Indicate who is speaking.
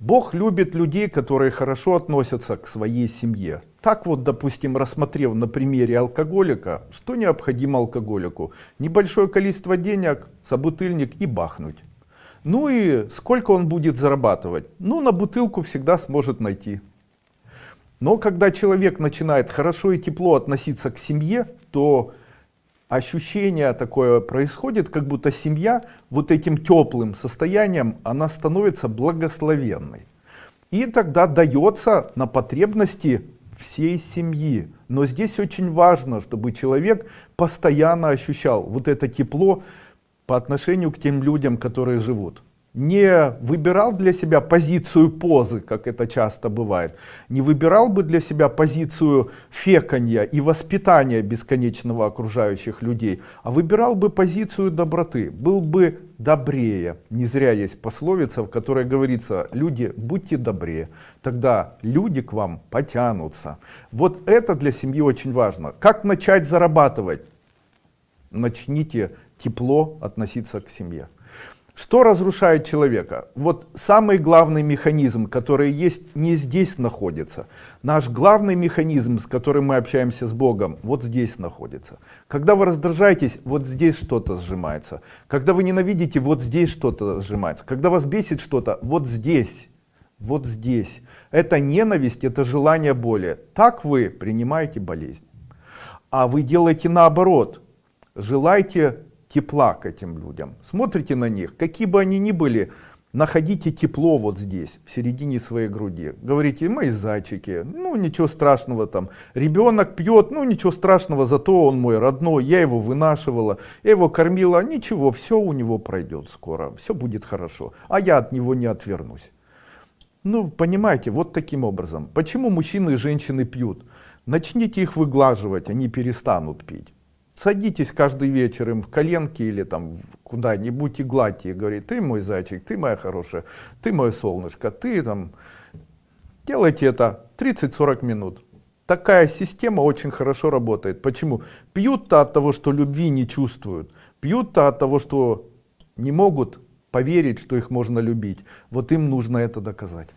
Speaker 1: Бог любит людей, которые хорошо относятся к своей семье. Так вот, допустим, рассмотрев на примере алкоголика, что необходимо алкоголику? Небольшое количество денег, собутыльник и бахнуть. Ну и сколько он будет зарабатывать? Ну, на бутылку всегда сможет найти. Но когда человек начинает хорошо и тепло относиться к семье, то ощущение такое происходит, как будто семья вот этим теплым состоянием, она становится благословенной. И тогда дается на потребности всей семьи. Но здесь очень важно, чтобы человек постоянно ощущал вот это тепло по отношению к тем людям, которые живут не выбирал для себя позицию позы, как это часто бывает, не выбирал бы для себя позицию феканья и воспитания бесконечного окружающих людей, а выбирал бы позицию доброты, был бы добрее. Не зря есть пословица, в которой говорится, люди, будьте добрее, тогда люди к вам потянутся. Вот это для семьи очень важно. Как начать зарабатывать? Начните тепло относиться к семье. Что разрушает человека? Вот самый главный механизм, который есть, не здесь находится. Наш главный механизм, с которым мы общаемся с Богом, вот здесь находится. Когда вы раздражаетесь, вот здесь что-то сжимается. Когда вы ненавидите, вот здесь что-то сжимается. Когда вас бесит что-то, вот здесь. Вот здесь. Это ненависть, это желание боли. Так вы принимаете болезнь. А вы делаете наоборот. Желайте тепла к этим людям. Смотрите на них, какие бы они ни были, находите тепло вот здесь, в середине своей груди. Говорите, мои зайчики, ну ничего страшного там. Ребенок пьет, ну ничего страшного, зато он мой родной, я его вынашивала, я его кормила, ничего, все у него пройдет скоро, все будет хорошо, а я от него не отвернусь. Ну, понимаете, вот таким образом. Почему мужчины и женщины пьют? Начните их выглаживать, они перестанут пить садитесь каждый вечер им в коленки или там куда-нибудь и гладьте и говорит, ты мой зайчик, ты моя хорошая, ты мое солнышко, ты там... Делайте это 30-40 минут. Такая система очень хорошо работает. Почему? Пьют-то от того, что любви не чувствуют. Пьют-то от того, что не могут поверить, что их можно любить. Вот им нужно это доказать.